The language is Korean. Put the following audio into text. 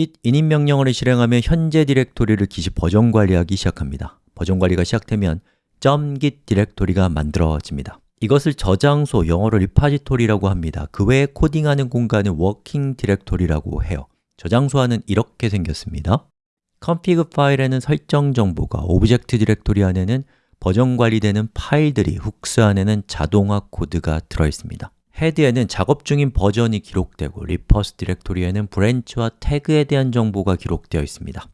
git init 명령어를 실행하면 현재 디렉토리를 git이 버전 관리하기 시작합니다. 버전 관리가 시작되면 .git 디렉토리가 만들어집니다. 이것을 저장소, 영어로 repository라고 합니다. 그 외에 코딩하는 공간을 working directory라고 해요. 저장소 안은 이렇게 생겼습니다. config 파일에는 설정 정보가, object directory 안에는 버전 관리되는 파일들이, hooks 안에는 자동화 코드가 들어있습니다 HEAD에는 작업 중인 버전이 기록되고 refs 디렉토리에는 branch와 태그에 대한 정보가 기록되어 있습니다